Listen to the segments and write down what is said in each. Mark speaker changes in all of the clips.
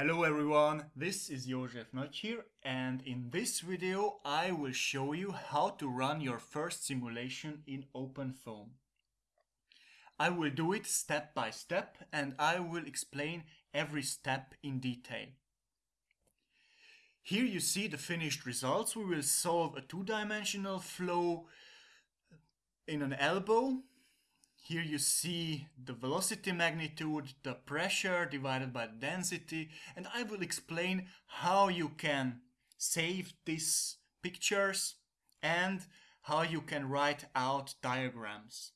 Speaker 1: Hello everyone, this is Jozsef Nagy here and in this video I will show you how to run your first simulation in OpenFOAM. I will do it step by step and I will explain every step in detail. Here you see the finished results. We will solve a two-dimensional flow in an elbow here you see the velocity magnitude, the pressure divided by density, and I will explain how you can save these pictures and how you can write out diagrams.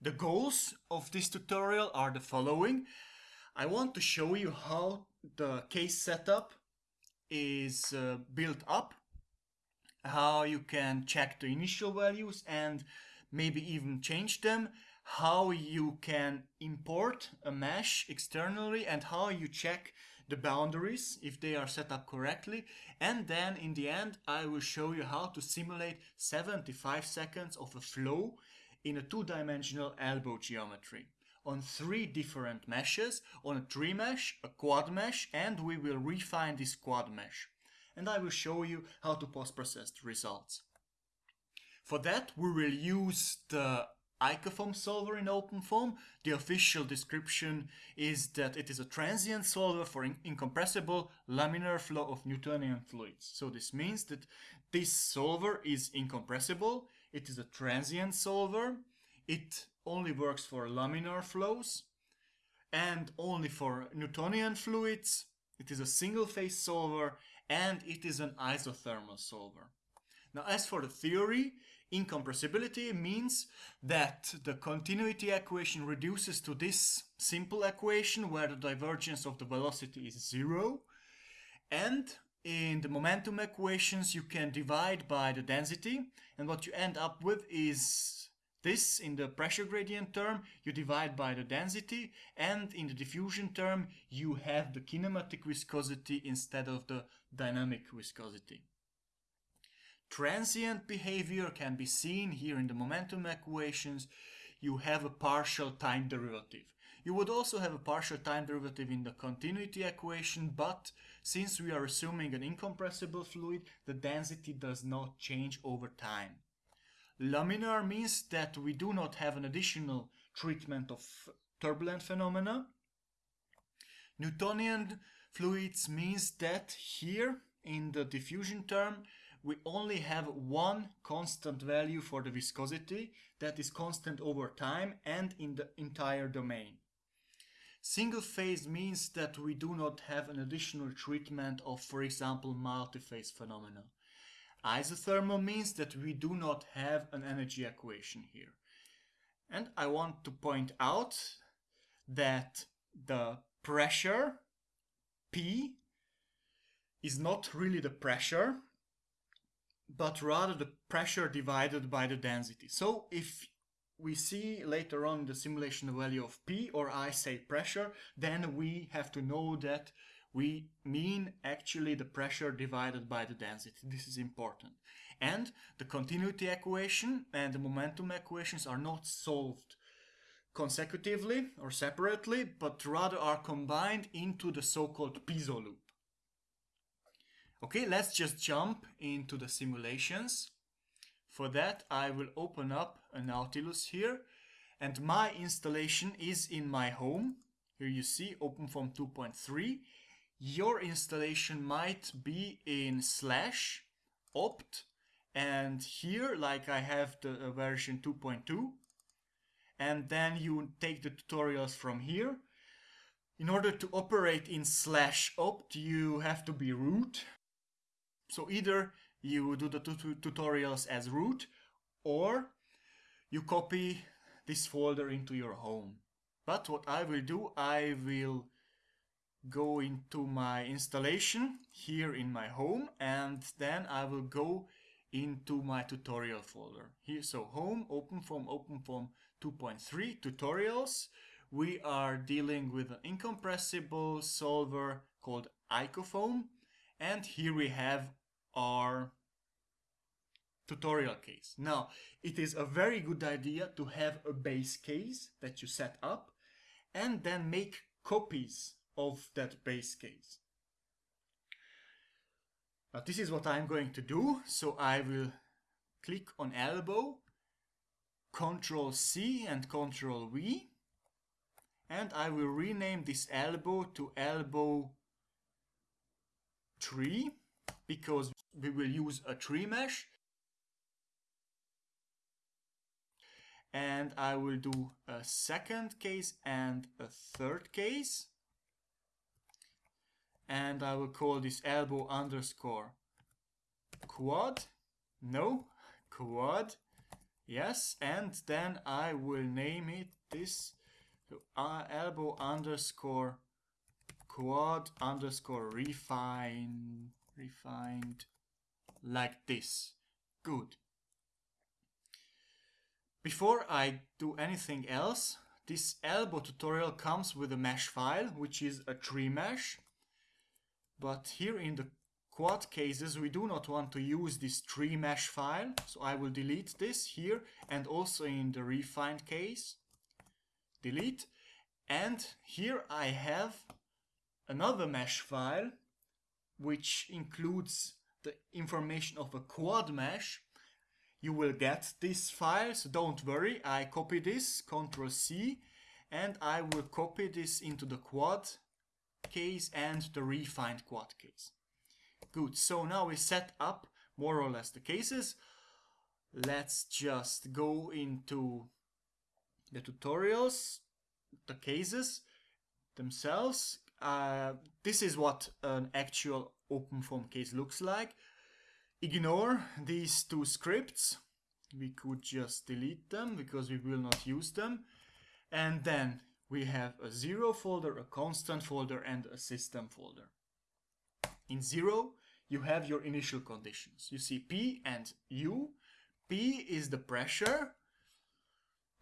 Speaker 1: The goals of this tutorial are the following. I want to show you how the case setup is uh, built up, how you can check the initial values and maybe even change them, how you can import a mesh externally and how you check the boundaries if they are set up correctly and then in the end I will show you how to simulate 75 seconds of a flow in a two-dimensional elbow geometry on three different meshes, on a tri mesh, a quad mesh and we will refine this quad mesh and I will show you how to post-process the results. For that, we will use the Icofoam solver in OpenFOAM. The official description is that it is a transient solver for in incompressible laminar flow of Newtonian fluids. So this means that this solver is incompressible, it is a transient solver, it only works for laminar flows, and only for Newtonian fluids, it is a single phase solver, and it is an isothermal solver. Now as for the theory, Incompressibility means that the continuity equation reduces to this simple equation where the divergence of the velocity is zero. And in the momentum equations you can divide by the density. And what you end up with is this in the pressure gradient term you divide by the density. And in the diffusion term you have the kinematic viscosity instead of the dynamic viscosity. Transient behavior can be seen here in the momentum equations. You have a partial time derivative. You would also have a partial time derivative in the continuity equation, but since we are assuming an incompressible fluid, the density does not change over time. Laminar means that we do not have an additional treatment of turbulent phenomena. Newtonian fluids means that here in the diffusion term we only have one constant value for the viscosity that is constant over time and in the entire domain. Single phase means that we do not have an additional treatment of, for example, multi-phase phenomena. Isothermal means that we do not have an energy equation here. And I want to point out that the pressure P is not really the pressure but rather the pressure divided by the density. So if we see later on the simulation value of P or I say pressure, then we have to know that we mean actually the pressure divided by the density. This is important. And the continuity equation and the momentum equations are not solved consecutively or separately, but rather are combined into the so-called Piso loop. Okay, let's just jump into the simulations. For that, I will open up a Nautilus here and my installation is in my home. Here you see OpenFOAM 2.3. Your installation might be in slash opt and here like I have the uh, version 2.2 and then you take the tutorials from here. In order to operate in slash opt you have to be root so either you do the tutorials as root or you copy this folder into your home. But what I will do, I will go into my installation here in my home and then I will go into my tutorial folder. Here, so home, OpenFOAM, OpenFOAM 2.3 tutorials. We are dealing with an incompressible solver called Icofoam and here we have our tutorial case. Now, it is a very good idea to have a base case that you set up and then make copies of that base case. Now this is what I'm going to do. So I will click on elbow, Control C and Control V. And I will rename this elbow to elbow 3 because we will use a tri mesh. And I will do a second case and a third case. And I will call this elbow underscore quad. No, quad. Yes, and then I will name it this uh, elbow underscore quad underscore refine refined like this. Good. Before I do anything else, this elbow tutorial comes with a mesh file, which is a tri mesh. But here in the quad cases, we do not want to use this tri mesh file. So I will delete this here and also in the refined case. Delete. And here I have another mesh file which includes the information of a quad mesh, you will get this file, so don't worry, I copy this, Ctrl C, and I will copy this into the quad case and the refined quad case. Good, so now we set up more or less the cases. Let's just go into the tutorials, the cases themselves, uh, this is what an actual OpenFOAM case looks like. Ignore these two scripts. We could just delete them because we will not use them. And then we have a zero folder, a constant folder, and a system folder. In zero, you have your initial conditions. You see P and U. P is the pressure,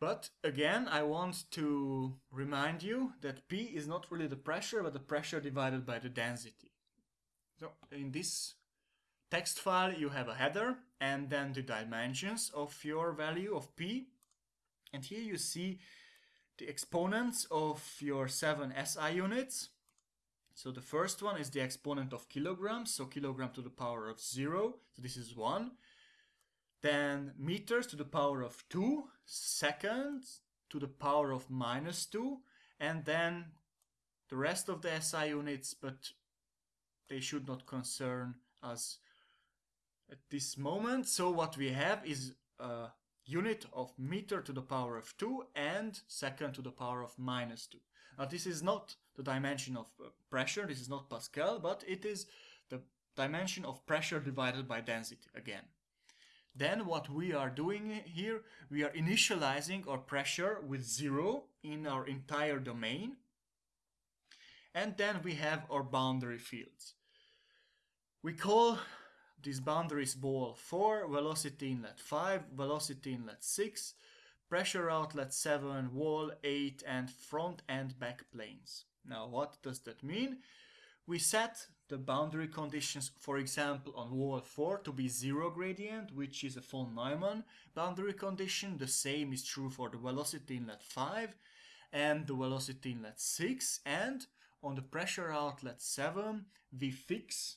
Speaker 1: but again, I want to remind you that P is not really the pressure, but the pressure divided by the density. So in this text file, you have a header and then the dimensions of your value of P. And here you see the exponents of your seven SI units. So the first one is the exponent of kilograms, so kilogram to the power of zero, so this is one then meters to the power of 2, seconds to the power of minus 2, and then the rest of the SI units, but they should not concern us at this moment. So what we have is a unit of meter to the power of 2 and second to the power of minus 2. Now this is not the dimension of uh, pressure, this is not Pascal, but it is the dimension of pressure divided by density again. Then what we are doing here, we are initializing our pressure with zero in our entire domain. And then we have our boundary fields. We call these boundaries wall 4, velocity inlet 5, velocity inlet 6, pressure outlet 7, wall 8 and front and back planes. Now what does that mean? We set the boundary conditions, for example, on wall 4 to be zero gradient, which is a von Neumann boundary condition. The same is true for the velocity inlet 5 and the velocity inlet 6. And on the pressure outlet 7, we fix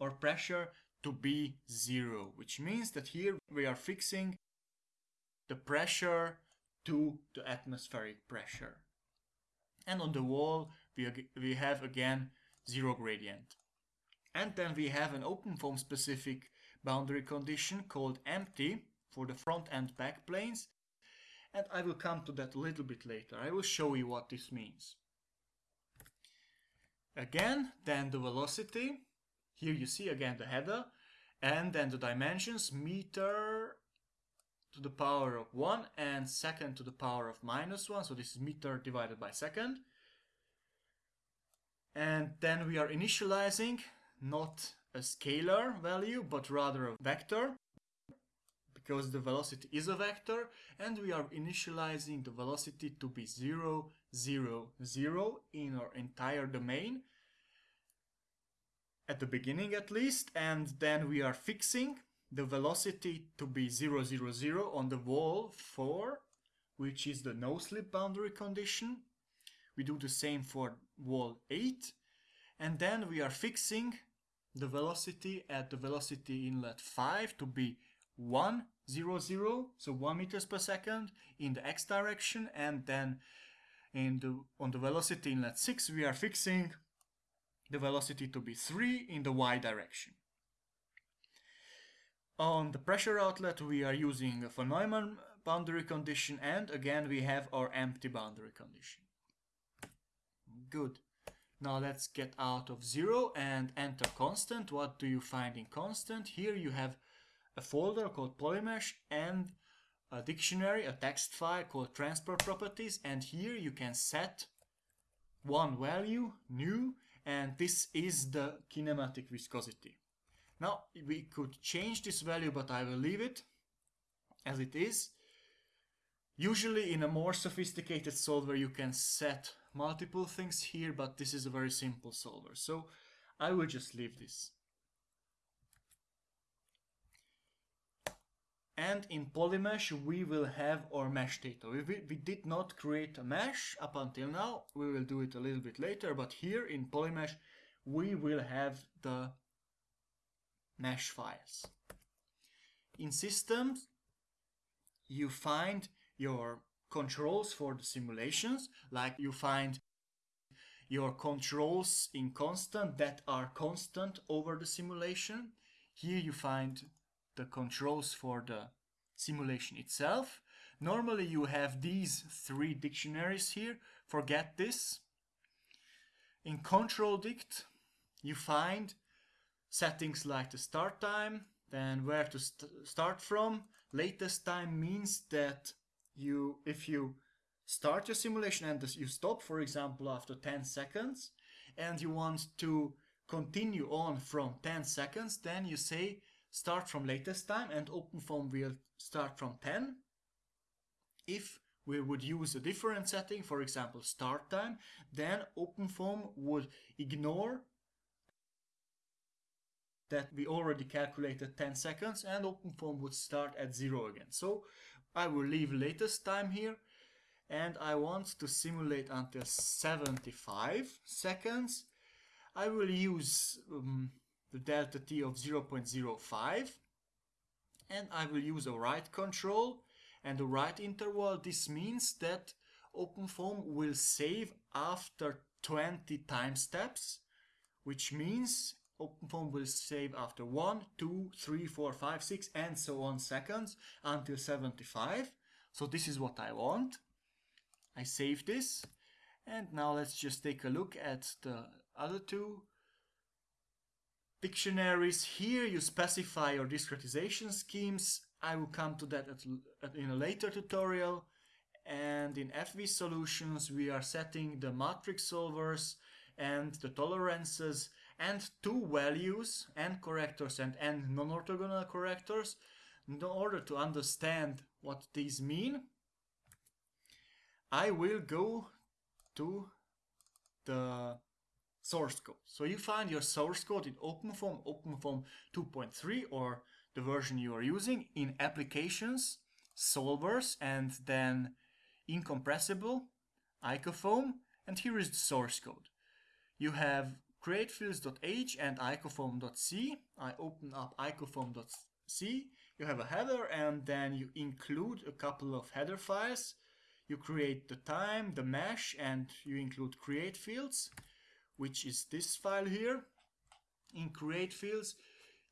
Speaker 1: our pressure to be zero, which means that here we are fixing the pressure to the atmospheric pressure. And on the wall, we, we have again zero gradient. And then we have an open foam specific boundary condition called empty for the front and back planes. And I will come to that a little bit later. I will show you what this means. Again, then the velocity. Here you see again the header. And then the dimensions, meter to the power of 1 and second to the power of minus 1. So this is meter divided by second. And then we are initializing not a scalar value, but rather a vector because the velocity is a vector and we are initializing the velocity to be 0, 0, 0 in our entire domain at the beginning at least and then we are fixing the velocity to be 0, 0, 0 on the wall 4 which is the no slip boundary condition we do the same for wall 8 and then we are fixing the velocity at the velocity inlet 5 to be 1 0 0 so 1 meters per second in the x direction and then in the on the velocity inlet 6 we are fixing the velocity to be 3 in the y direction. On the pressure outlet we are using a von Neumann boundary condition and again we have our empty boundary condition good now let's get out of zero and enter constant what do you find in constant here you have a folder called Polymesh and a dictionary, a text file called transport properties and here you can set one value, nu, and this is the kinematic viscosity. Now we could change this value but I will leave it as it is. Usually in a more sophisticated solver you can set multiple things here but this is a very simple solver so I will just leave this. and in Polymesh we will have our mesh data. We, we did not create a mesh up until now, we will do it a little bit later, but here in Polymesh we will have the mesh files. In systems you find your controls for the simulations, like you find your controls in constant that are constant over the simulation. Here you find the controls for the simulation itself. Normally you have these three dictionaries here. Forget this. In control dict you find settings like the start time, then where to st start from. Latest time means that you if you start your simulation and you stop for example after 10 seconds and you want to continue on from 10 seconds then you say start from latest time and OpenFOAM will start from 10. If we would use a different setting, for example start time, then OpenFOAM would ignore that we already calculated 10 seconds and OpenFOAM would start at 0 again. So I will leave latest time here. And I want to simulate until 75 seconds. I will use um, the delta t of 0.05 and I will use a write control and a write interval. This means that OpenFOAM will save after 20 time steps which means OpenFOAM will save after 1, 2, 3, 4, 5, 6 and so on seconds until 75 so this is what I want I save this and now let's just take a look at the other two dictionaries. Here you specify your discretization schemes. I will come to that at, in a later tutorial. And in FV solutions, we are setting the matrix solvers and the tolerances and two values, n correctors and non-orthogonal correctors. In order to understand what these mean, I will go to the source code. So you find your source code in OpenFOAM, OpenFOAM 2.3 or the version you are using in applications, solvers, and then incompressible, icofoam, and here is the source code. You have createfields.h and icofoam.c. I open up icofoam.c. You have a header and then you include a couple of header files. You create the time, the mesh, and you include create fields which is this file here. In create fields,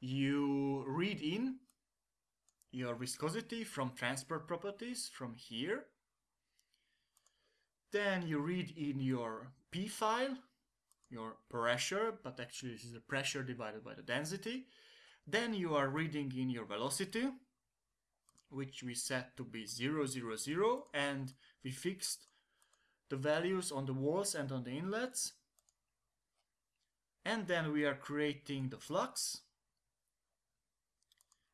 Speaker 1: you read in your viscosity from transport properties from here. Then you read in your P file, your pressure, but actually this is the pressure divided by the density. Then you are reading in your velocity, which we set to be 0, 0, 0, and we fixed the values on the walls and on the inlets. And then we are creating the flux.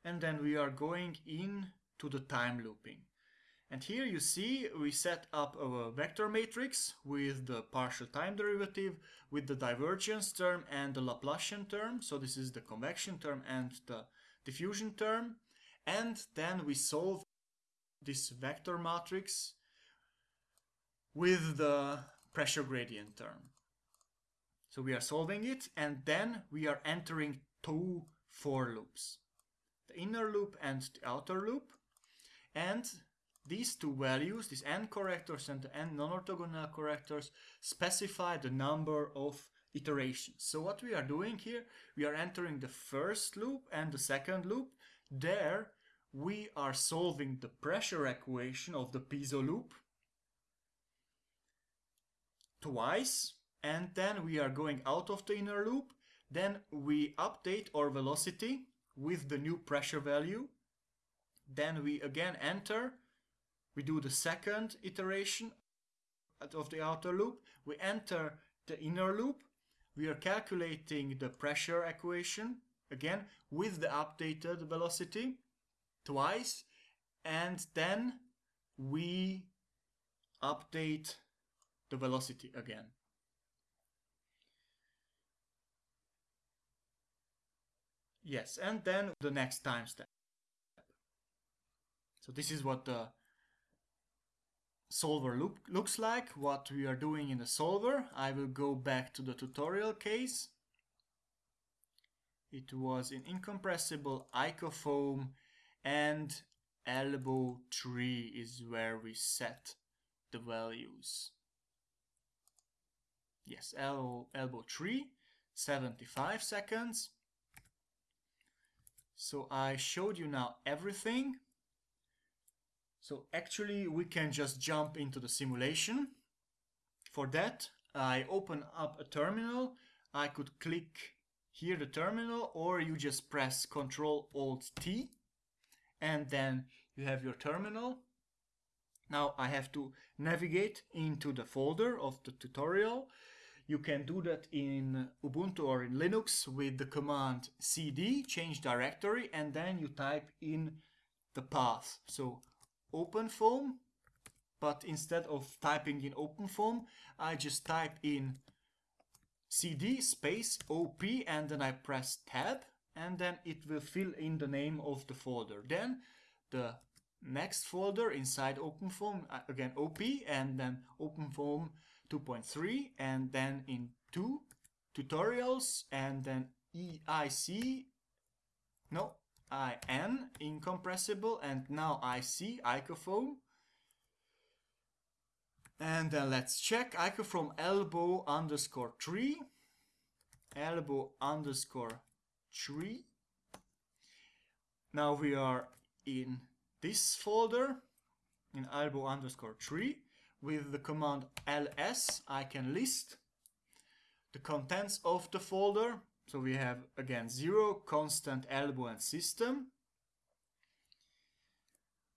Speaker 1: And then we are going in to the time looping and here you see we set up a vector matrix with the partial time derivative with the divergence term and the Laplacian term so this is the convection term and the diffusion term and then we solve this vector matrix with the pressure gradient term So we are solving it and then we are entering two for loops. The inner loop and the outer loop. And these two values, these n correctors and the n non-orthogonal correctors, specify the number of iterations. So what we are doing here, we are entering the first loop and the second loop. There we are solving the pressure equation of the Piso loop twice and then we are going out of the inner loop then we update our velocity with the new pressure value then we again enter we do the second iteration of the outer loop we enter the inner loop we are calculating the pressure equation again with the updated velocity twice and then we update the velocity again. Yes, and then the next time step. So this is what the solver look, looks like, what we are doing in the solver. I will go back to the tutorial case. It was an incompressible icofoam and elbow 3 is where we set the values. Yes, elbow, elbow 3, 75 seconds. So I showed you now everything. So actually we can just jump into the simulation. For that I open up a terminal. I could click here the terminal or you just press Ctrl Alt T and then you have your terminal. Now I have to navigate into the folder of the tutorial. You can do that in Ubuntu or in Linux with the command cd, change directory, and then you type in the path. So OpenFOAM, but instead of typing in Open OpenFOAM, I just type in cd space op and then I press tab and then it will fill in the name of the folder. Then the next folder inside OpenFOAM, uh, again OP, and then Open OpenFOAM 2.3, and then in 2 tutorials, and then EIC, no, IN, incompressible, and now IC, icofoam. And then let's check icofoam elbow underscore 3, elbow underscore tri. Now we are in this folder in elbow underscore tri with the command ls I can list the contents of the folder so we have again zero constant elbow and system.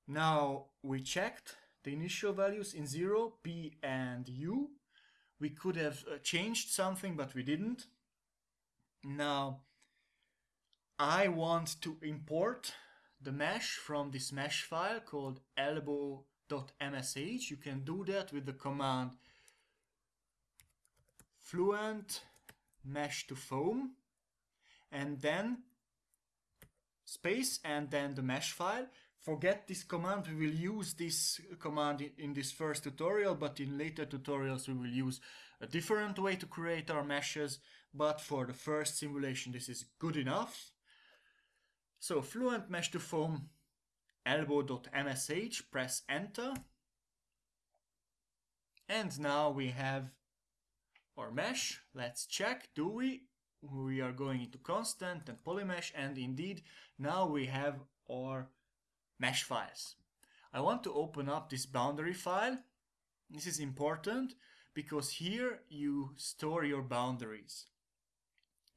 Speaker 1: Now we checked the initial values in zero p and u. We could have uh, changed something but we didn't. Now I want to import the mesh from this mesh file called elbow.msh. You can do that with the command fluent mesh to foam and then space and then the mesh file. Forget this command, we will use this command in, this first tutorial, but in later tutorials we will use a different way to create our meshes, but for the first simulation this is good enough. So Fluent Mesh to Foam elbow.msh, press enter. And now we have our mesh. Let's check, do we? We are going into constant and polymesh and indeed now we have our mesh files. I want to open up this boundary file. This is important because here you store your boundaries.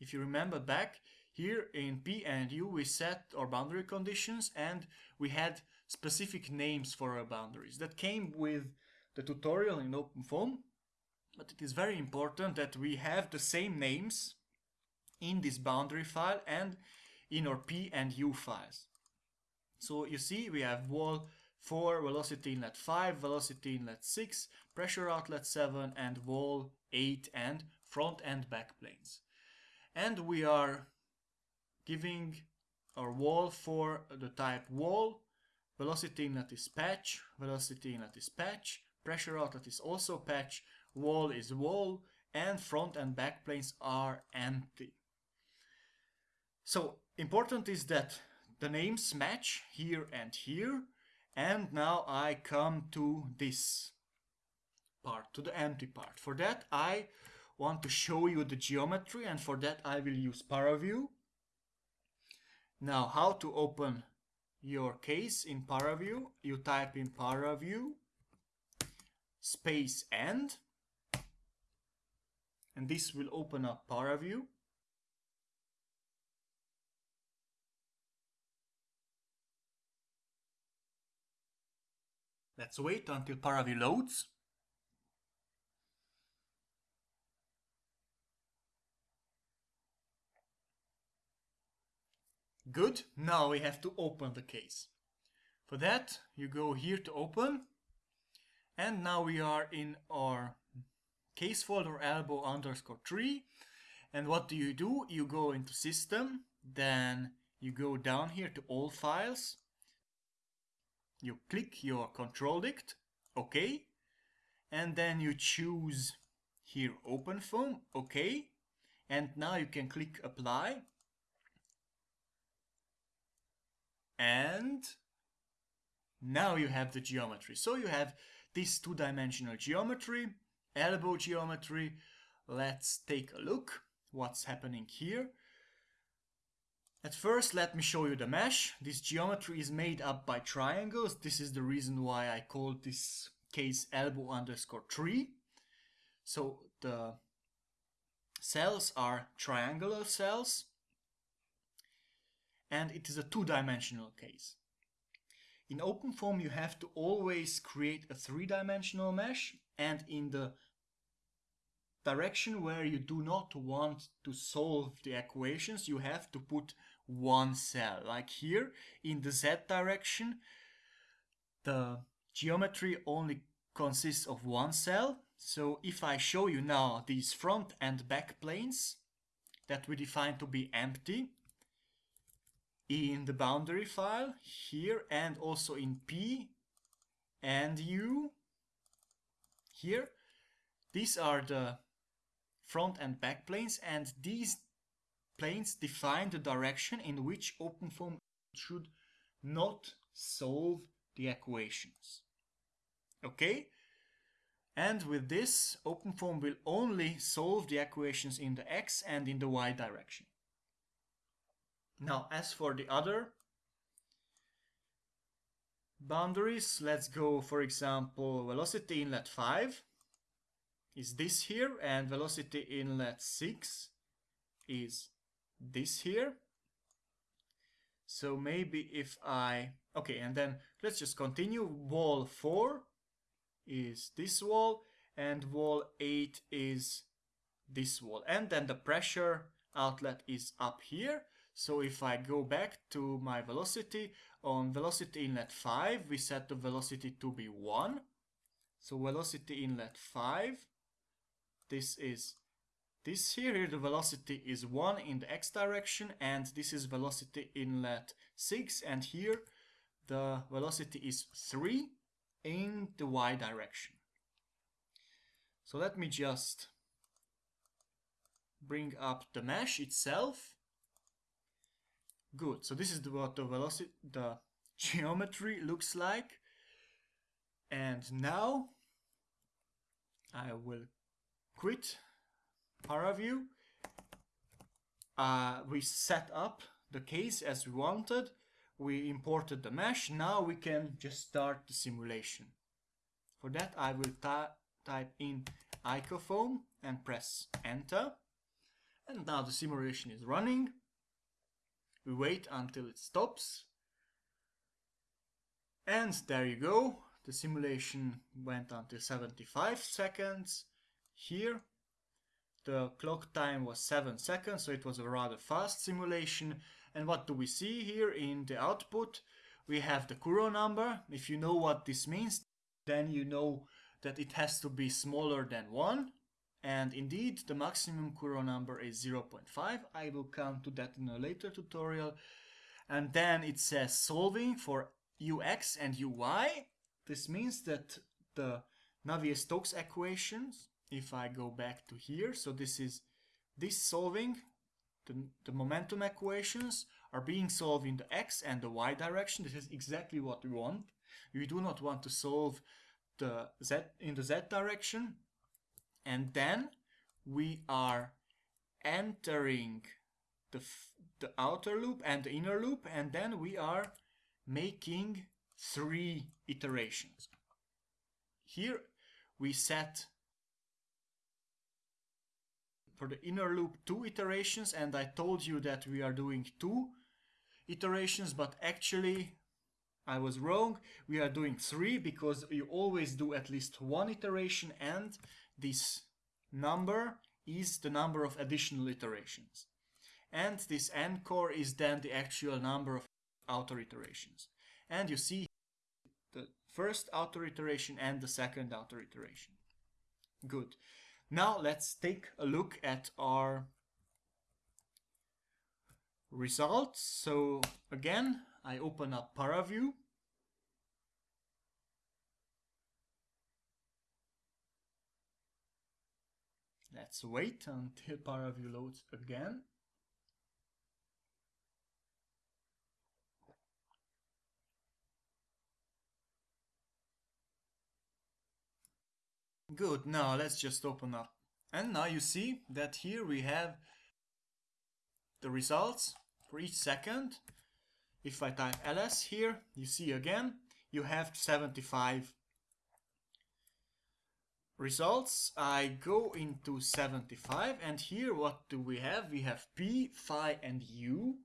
Speaker 1: If you remember back, here in P and U we set our boundary conditions and we had specific names for our boundaries. That came with the tutorial in OpenFOAM, but it is very important that we have the same names in this boundary file and in our P and U files. So you see we have wall 4, velocity inlet 5, velocity inlet 6, pressure outlet 7 and wall 8 and front and back planes. And we are giving our wall for the type wall, velocity inlet is patch, velocity inlet is patch, pressure outlet is also patch, wall is wall, and front and back planes are empty. So important is that the names match here and here and now I come to this part, to the empty part. For that I want to show you the geometry and for that I will use ParaView. Now how to open your case in ParaView? You type in ParaView space end and this will open up ParaView. Let's wait until ParaView loads. Good, now we have to open the case. For that, you go here to open, and now we are in our case folder elbow underscore tri. And what do you do? You go into system, then you go down here to all files, you click your control dict, OK, and then you choose here OpenFOAM, OK, and now you can click apply, and now you have the geometry. So you have this two-dimensional geometry, elbow geometry. Let's take a look what's happening here. At first, let me show you the mesh. This geometry is made up by triangles. This is the reason why I called this case elbow underscore 3. So the cells are triangular cells and it is a two-dimensional case. In OpenFOAM you have to always create a three-dimensional mesh and in the direction where you do not want to solve the equations you have to put one cell. Like here in the z direction, the geometry only consists of one cell. So if I show you now these front and back planes that we define to be empty in the boundary file here and also in P and U here, these are the front and back planes and these planes define the direction in which OpenFOAM should not solve the equations. Okay? And with this, OpenFOAM will only solve the equations in the x and in the y direction. Now, as for the other boundaries, let's go, for example, velocity inlet 5 is this here, and velocity inlet 6 is this here. So maybe if I, okay, and then let's just continue. Wall 4 is this wall and wall 8 is this wall. And then the pressure outlet is up here. So if I go back to my velocity, on velocity inlet 5, we set the velocity to be 1. So velocity inlet 5, this is this here, the velocity is 1 in the x direction and this is velocity inlet 6 and here the velocity is 3 in the y direction. So let me just bring up the mesh itself. Good, so this is what the velocity, the geometry looks like. And now I will quit ParaView. Uh, we set up the case as we wanted. We imported the mesh. Now we can just start the simulation. For that I will type in icofoam and press enter. And now the simulation is running. We wait until it stops. And there you go. The simulation went until 75 seconds. Here the clock time was 7 seconds, so it was a rather fast simulation. And what do we see here in the output? We have the Courant number. If you know what this means, then you know that it has to be smaller than 1. And indeed, the maximum Courant number is 0.5. I will come to that in a later tutorial. And then it says solving for ux and uy. This means that the Navier-Stokes equations if I go back to here, so this is this solving, the, the momentum equations are being solved in the x and the y direction. This is exactly what we want. We do not want to solve the z in the z direction. And then we are entering the, the outer loop and the inner loop and then we are making three iterations. Here we set for the inner loop two iterations and I told you that we are doing two iterations but actually I was wrong. We are doing three because you always do at least one iteration and this number is the number of additional iterations. And this n core is then the actual number of outer iterations. And you see the first outer iteration and the second outer iteration. Good. Now let's take a look at our results. So again, I open up ParaView. Let's wait until ParaView loads again. Good, now let's just open up. And now you see that here we have the results for each second. If I type ls here, you see again, you have 75 results. I go into 75 and here what do we have? We have P, phi and U.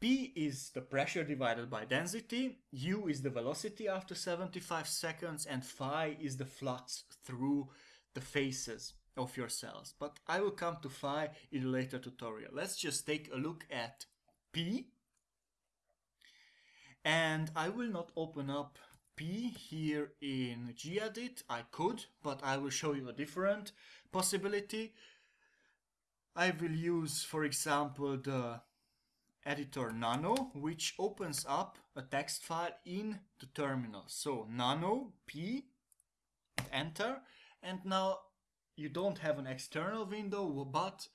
Speaker 1: P is the pressure divided by density, U is the velocity after 75 seconds and phi is the flux through the faces of your cells. But I will come to phi in a later tutorial. Let's just take a look at P. And I will not open up P here in gedit. I could, but I will show you a different possibility. I will use, for example, the editor nano, which opens up a text file in the terminal. So nano p, enter, and now you don't have an external window, but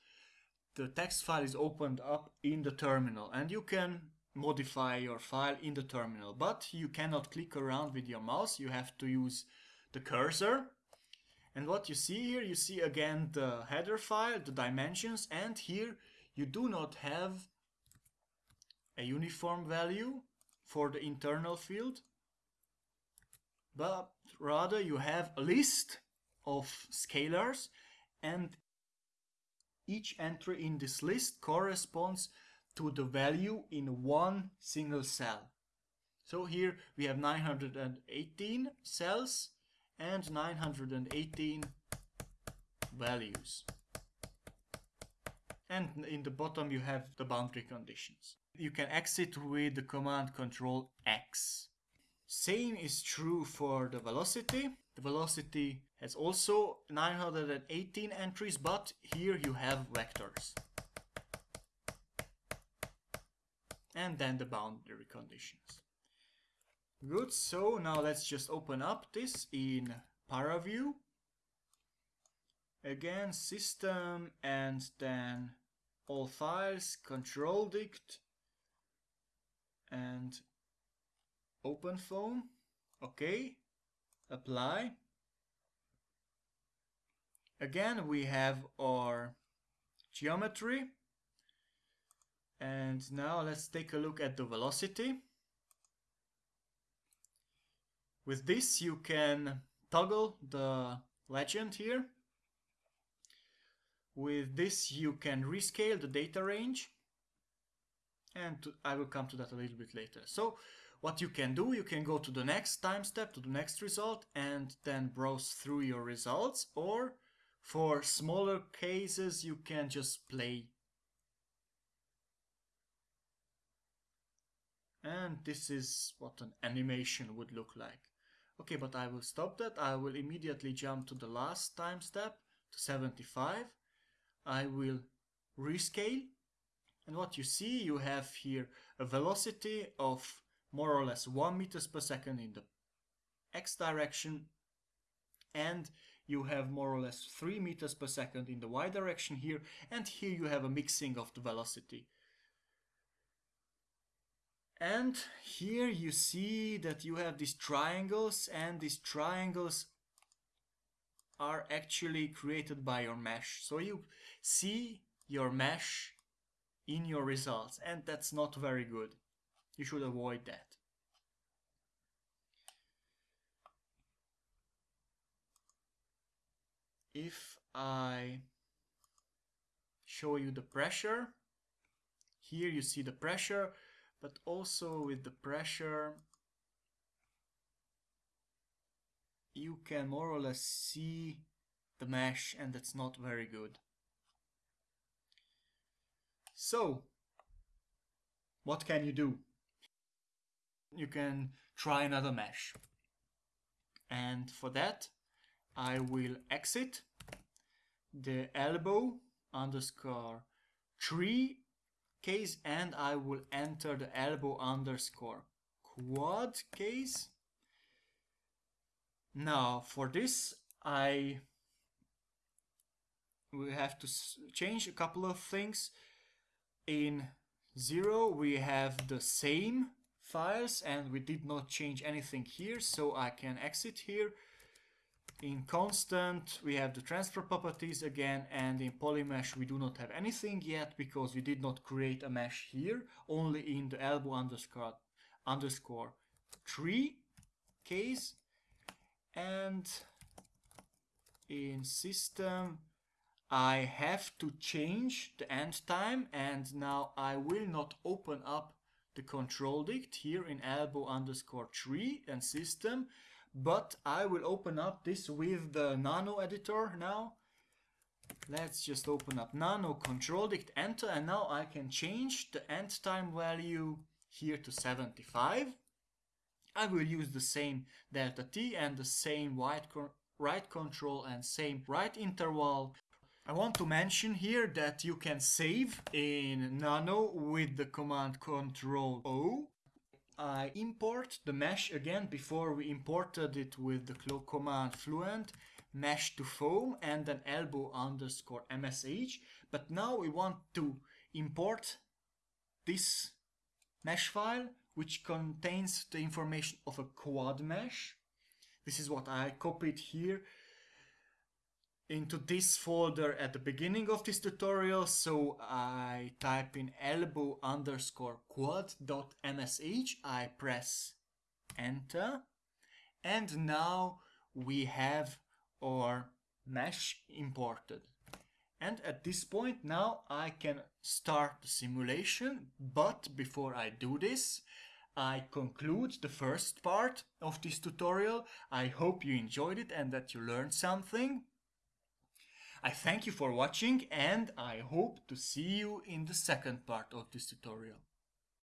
Speaker 1: the text file is opened up in the terminal and you can modify your file in the terminal, but you cannot click around with your mouse, you have to use the cursor. And what you see here, you see again the header file, the dimensions, and here you do not have a uniform value for the internal field, but rather you have a list of scalars and each entry in this list corresponds to the value in one single cell. So here we have 918 cells and 918 values. And in the bottom you have the boundary conditions. You can exit with the command control X. Same is true for the velocity. The velocity has also 918 entries, but here you have vectors. And then the boundary conditions. Good, so now let's just open up this in ParaView. Again, system and then all files, control dict and OpenFOAM. Okay apply. Again we have our geometry. And now let's take a look at the velocity. With this you can toggle the legend here. With this you can rescale the data range and to, I will come to that a little bit later. So what you can do, you can go to the next time step, to the next result, and then browse through your results, or for smaller cases, you can just play. And this is what an animation would look like. Okay, but I will stop that. I will immediately jump to the last time step, to 75. I will rescale and what you see, you have here a velocity of more or less 1 meters per second in the x direction and you have more or less 3 meters per second in the y direction here and here you have a mixing of the velocity. And here you see that you have these triangles and these triangles are actually created by your mesh. So you see your mesh in your results and that's not very good. You should avoid that. If I show you the pressure, here you see the pressure, but also with the pressure you can more or less see the mesh and that's not very good. So, what can you do? You can try another mesh. And for that, I will exit the elbow underscore tri case and I will enter the elbow underscore quad case. Now for this I will have to change a couple of things. In 0 we have the same files and we did not change anything here so I can exit here in constant, we have the transport properties again, and in polymesh, we do not have anything yet because we did not create a mesh here, only in the elbow underscore, underscore tri case. And in system, I have to change the end time, and now I will not open up the control dict here in elbow underscore tri and system but I will open up this with the nano editor now. Let's just open up nano, control dict, enter, and now I can change the end time value here to 75. I will use the same delta t and the same write, write control and same write interval. I want to mention here that you can save in nano with the command control O. I import the mesh again before we imported it with the command fluent mesh to foam and then elbow underscore msh but now we want to import this mesh file which contains the information of a quad mesh. This is what I copied here into this folder at the beginning of this tutorial so I type in elbow underscore quad dot msh I press enter and now we have our mesh imported and at this point now I can start the simulation but before I do this I conclude the first part of this tutorial. I hope you enjoyed it and that you learned something. I thank you for watching and I hope to see you in the second part of this tutorial.